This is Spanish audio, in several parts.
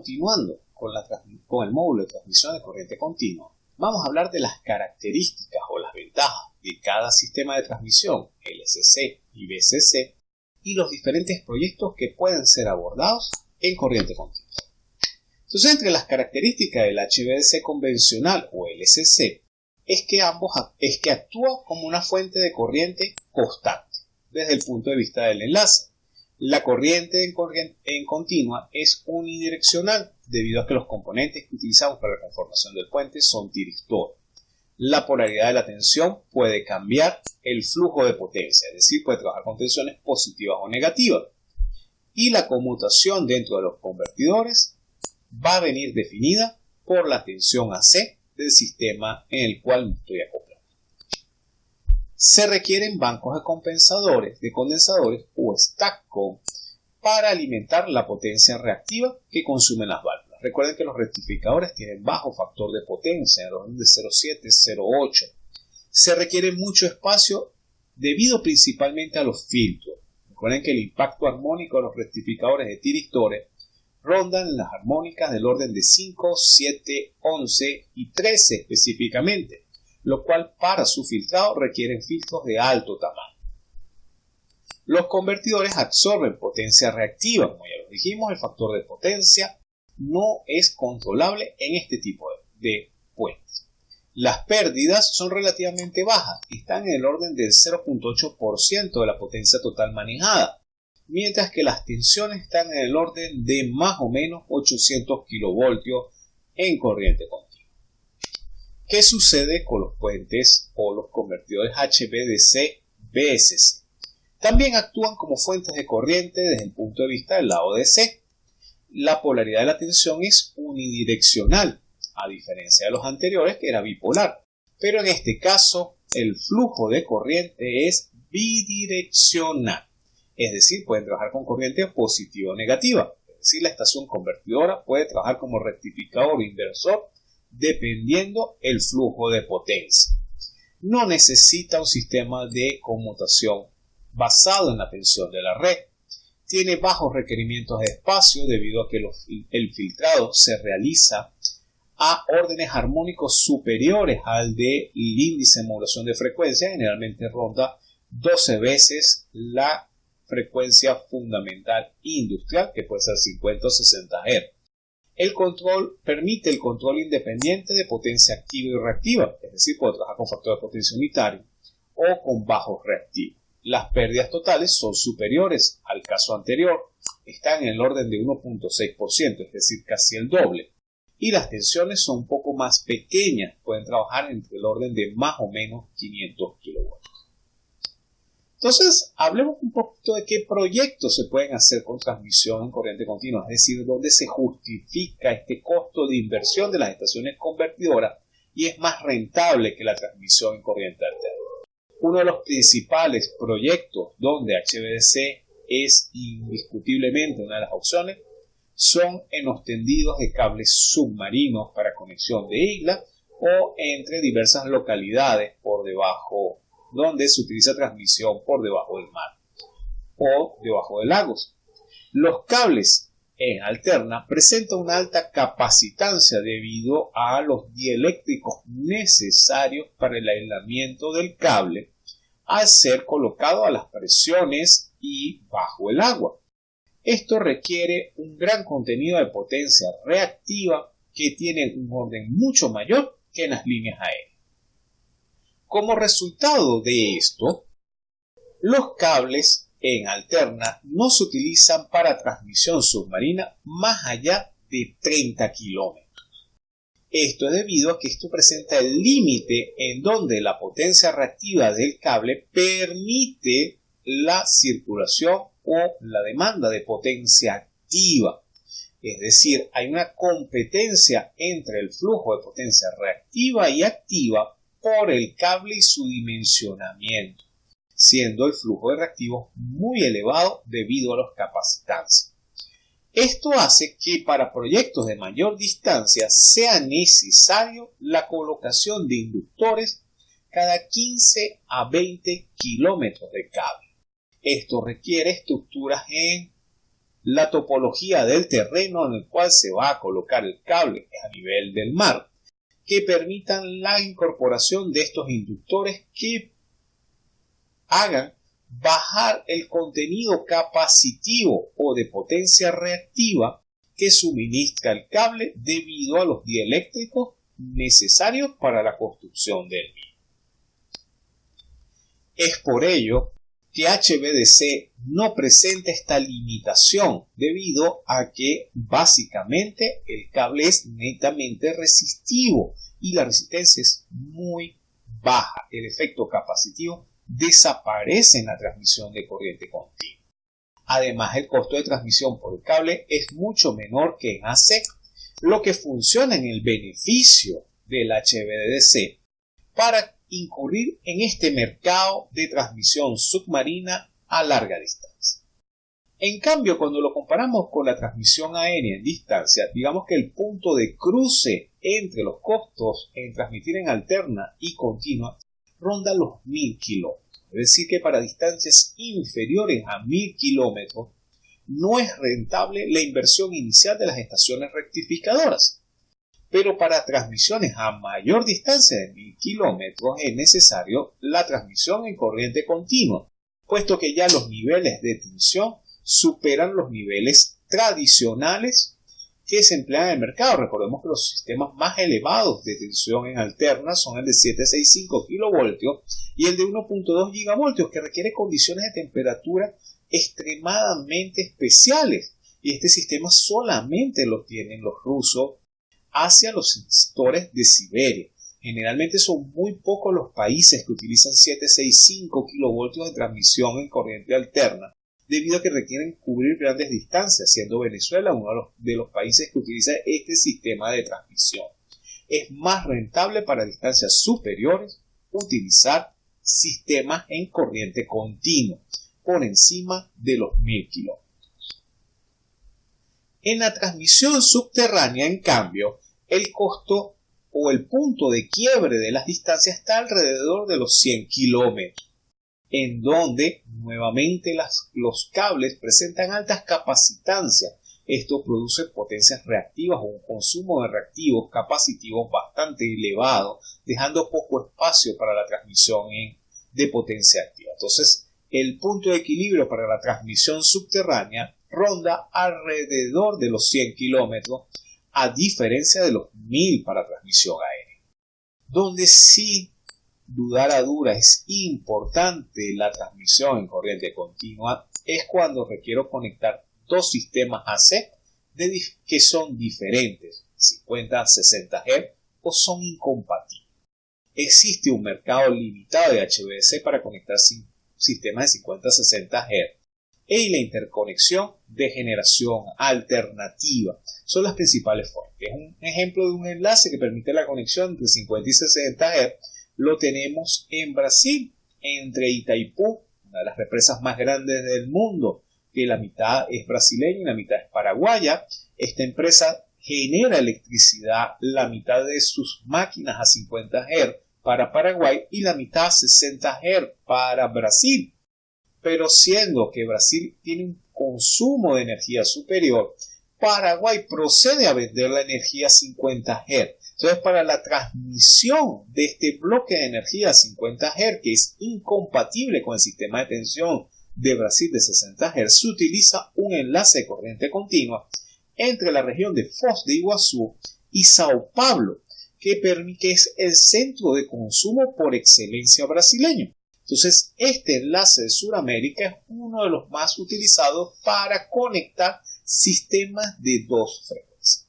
Continuando con, el módulo de transmisión de corriente continua, vamos a hablar de las características o las ventajas de cada sistema de transmisión LCC y BCC y los diferentes proyectos que pueden ser abordados en corriente continua. Entonces, entre las características del HVDC convencional o LCC es que ambos es que actúa como una fuente de corriente constante desde el punto de vista del enlace. La corriente en, continua es unidireccional debido a que los componentes que utilizamos para la conformación del puente son tiristores. La polaridad de la tensión puede cambiar el flujo de potencia, es decir, puede trabajar con tensiones positivas o negativas. Y la conmutación dentro de los convertidores va a venir definida por la tensión AC del sistema en el cual me estoy acoplando. Se requieren bancos de compensadores, de condensadores o STACCOM para alimentar la potencia reactiva que consumen las válvulas. Recuerden que los rectificadores tienen bajo factor de potencia, en orden de 0,7, 0,8. Se requiere mucho espacio debido principalmente a los filtros. Recuerden que el impacto armónico de los rectificadores de tiristores rondan las armónicas del orden de 5, 7, 11 y 13 específicamente, lo cual para su filtrado requieren filtros de alto tamaño. Los convertidores absorben potencia reactiva, como ya lo dijimos, el factor de potencia no es controlable en este tipo de puentes. Las pérdidas son relativamente bajas, están en el orden del 0.8% de la potencia total manejada, mientras que las tensiones están en el orden de más o menos 800 kilovoltios en corriente continua. ¿Qué sucede con los puentes o los convertidores HVDC-BSC? También actúan como fuentes de corriente desde el punto de vista del lado DC. La polaridad de la tensión es unidireccional, a diferencia de los anteriores que era bipolar, pero en este caso el flujo de corriente es bidireccional es decir, pueden trabajar con corriente positiva o negativa. Es decir, la estación convertidora puede trabajar como rectificador o inversor dependiendo el flujo de potencia. No necesita un sistema de conmutación basado en la tensión de la red. Tiene bajos requerimientos de espacio debido a que el filtrado se realiza a órdenes armónicos superiores al del índice de modulación de frecuencia, generalmente ronda 12 veces la frecuencia fundamental industrial, que puede ser 50 o 60 Hz. El control permite el control independiente de potencia activa y reactiva, es decir, puede trabajar con factor de potencia unitario o con bajo reactivo. Las pérdidas totales son superiores al caso anterior, están en el orden de 1.6%, es decir, casi el doble. Y las tensiones son un poco más pequeñas, pueden trabajar entre el orden de más o menos 500 kW. Entonces, hablemos un poquito de qué proyectos se pueden hacer con transmisión en corriente continua, es decir, dónde se justifica este costo de inversión de las estaciones convertidoras y es más rentable que la transmisión en corriente alterna. Uno de los principales proyectos donde HVDC es indiscutiblemente una de las opciones son en los tendidos de cables submarinos para conexión de islas o entre diversas localidades por debajo donde se utiliza transmisión por debajo del mar o debajo de lagos. Los cables en alterna presentan una alta capacitancia debido a los dieléctricos necesarios para el aislamiento del cable al ser colocado a las presiones y bajo el agua. Esto requiere un gran contenido de potencia reactiva que tiene un orden mucho mayor que en las líneas aéreas. Como resultado de esto, los cables en alterna no se utilizan para transmisión submarina más allá de 30 kilómetros. Esto es debido a que esto presenta el límite en donde la potencia reactiva del cable permite la circulación o la demanda de potencia activa. Es decir, hay una competencia entre el flujo de potencia reactiva y activa por el cable y su dimensionamiento, siendo el flujo de reactivos muy elevado debido a los capacitantes. Esto hace que para proyectos de mayor distancia sea necesario la colocación de inductores cada 15 a 20 kilómetros de cable. Esto requiere estructuras en la topología del terreno en el cual se va a colocar el cable a nivel del mar, que permitan la incorporación de estos inductores que hagan bajar el contenido capacitivo o de potencia reactiva que suministra el cable debido a los dieléctricos necesarios para la construcción del mismo. Es por ello que HVDC no presenta esta limitación debido a que básicamente el cable es netamente resistivo y la resistencia es muy baja. El efecto capacitivo desaparece en la transmisión de corriente continua. Además, el costo de transmisión por el cable es mucho menor que en AC, lo que funciona en el beneficio del HVDC para incurrir en este mercado de transmisión submarina a larga distancia. En cambio, cuando lo comparamos con la transmisión aérea en distancia, digamos que el punto de cruce entre los costos en transmitir en alterna y continua ronda los 1000 kilómetros. Es decir, que para distancias inferiores a 1000 kilómetros no es rentable la inversión inicial de las estaciones rectificadoras pero para transmisiones a mayor distancia de 1000 kilómetros es necesario la transmisión en corriente continua, puesto que ya los niveles de tensión superan los niveles tradicionales que se emplean en el mercado. Recordemos que los sistemas más elevados de tensión en alterna son el de 765 kilovoltios y el de 1.2 gigavoltios, que requiere condiciones de temperatura extremadamente especiales. Y este sistema solamente lo tienen los rusos hacia los sectores de Siberia. Generalmente son muy pocos los países que utilizan 765 kilovoltios de transmisión en corriente alterna, debido a que requieren cubrir grandes distancias, siendo Venezuela uno de los, países que utiliza este sistema de transmisión. Es más rentable para distancias superiores utilizar sistemas en corriente continua, por encima de los 1000 kilómetros. En la transmisión subterránea, en cambio, el costo o el punto de quiebre de las distancias está alrededor de los 100 kilómetros, en donde nuevamente los cables presentan altas capacitancias. Esto produce potencias reactivas o un consumo de reactivos capacitivos bastante elevado, dejando poco espacio para la transmisión de potencia activa. Entonces, el punto de equilibrio para la transmisión subterránea ronda alrededor de los 100 kilómetros, a diferencia de los 1000 para transmisión aérea. Donde sí, dudar a dura, es importante la transmisión en corriente continua es cuando requiero conectar dos sistemas AC que son diferentes, 50-60 Hz, o son incompatibles. Existe un mercado limitado de HVDC para conectar sistemas de 50-60 Hz y la interconexión de generación alternativa. Son las principales formas. Es un ejemplo de un enlace que permite la conexión entre 50 y 60 Hz. Lo tenemos en Brasil, entre Itaipú, una de las represas más grandes del mundo, que la mitad es brasileña y la mitad es paraguaya. Esta empresa genera electricidad, la mitad de sus máquinas a 50 Hz para Paraguay y la mitad a 60 Hz para Brasil pero siendo que Brasil tiene un consumo de energía superior, Paraguay procede a vender la energía a 50 Hz. Entonces, para la transmisión de este bloque de energía a 50 Hz, que es incompatible con el sistema de tensión de Brasil de 60 Hz, se utiliza un enlace de corriente continua entre la región de Foz de Iguazú y Sao Paulo, que es el centro de consumo por excelencia brasileño. Entonces, este enlace de Sudamérica es uno de los más utilizados para conectar sistemas de dos frecuencias.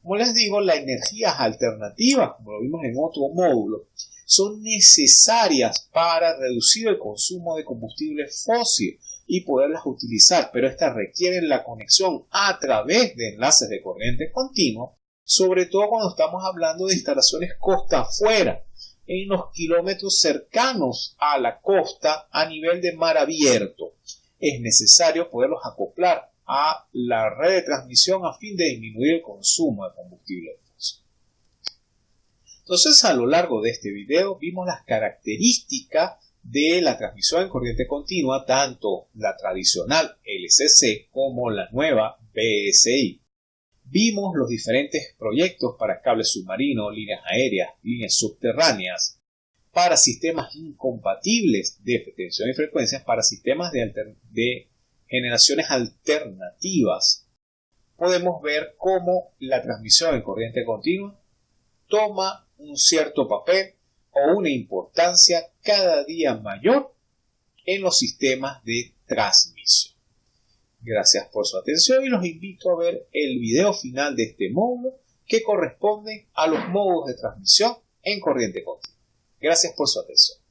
Como les digo, las energías alternativas, como lo vimos en otro módulo, son necesarias para reducir el consumo de combustible fósil y poderlas utilizar, pero estas requieren la conexión a través de enlaces de corriente continua, sobre todo cuando estamos hablando de instalaciones costa afuera, en los kilómetros cercanos a la costa a nivel de mar abierto. Es necesario poderlos acoplar a la red de transmisión a fin de disminuir el consumo de combustible. Entonces, a lo largo de este video vimos las características de la transmisión en corriente continua, tanto la tradicional LCC como la nueva BSI. Vimos los diferentes proyectos para cables submarinos, líneas aéreas, líneas subterráneas, para sistemas incompatibles de tensión y frecuencias, para sistemas de, de generaciones alternativas. Podemos ver cómo la transmisión en corriente continua toma un cierto papel o una importancia cada día mayor en los sistemas de transmisión. Gracias por su atención y los invito a ver el video final de este módulo que corresponde a los modos de transmisión en corriente continua. Gracias por su atención.